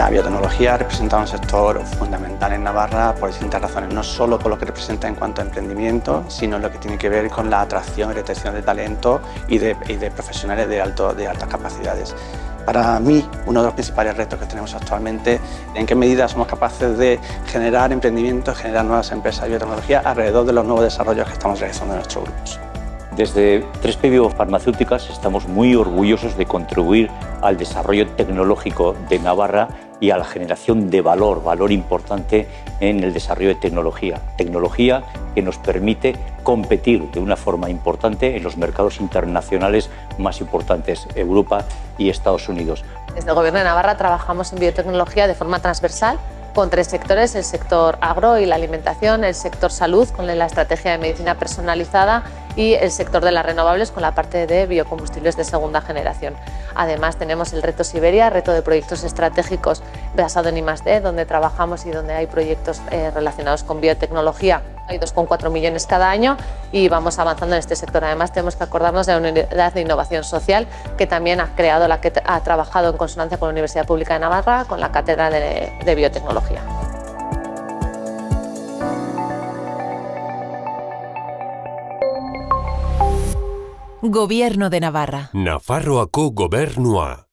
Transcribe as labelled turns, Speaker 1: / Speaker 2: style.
Speaker 1: La biotecnología representa un sector fundamental en Navarra por distintas razones, no solo por lo que representa en cuanto a emprendimiento, sino lo que tiene que ver con la atracción y retención de talento y de, profesionales de, alto, de altas capacidades. Para mí, uno de los principales retos que tenemos actualmente, en qué medida somos capaces de generar emprendimientos, generar nuevas empresas de biotecnología alrededor de los nuevos desarrollos que estamos realizando en nuestros grupos.
Speaker 2: Desde 3P Biofarmacéuticas estamos muy orgullosos de contribuir al desarrollo tecnológico de Navarra y a la generación de valor, valor importante en el desarrollo de tecnología. Tecnología que nos permite competir de una forma importante en los mercados internacionales más importantes, Europa y Estados Unidos.
Speaker 3: Desde el Gobierno de Navarra trabajamos en biotecnología de forma transversal con tres sectores, el sector agro y la alimentación, el sector salud con la estrategia de medicina personalizada y el sector de las renovables con la parte de biocombustibles de segunda generación. Además tenemos el reto Siberia, reto de proyectos estratégicos basado en I+.D., donde trabajamos y donde hay proyectos eh, relacionados con biotecnología. Hay 2,4 millones cada año y vamos avanzando en este sector. Además tenemos que acordarnos de la Unidad de Innovación Social que también ha creado, la que ha trabajado en consonancia con la Universidad Pública de Navarra, con la Cátedra de Biotecnología.
Speaker 4: Gobierno de Navarra.
Speaker 5: Nafarroako gobernua.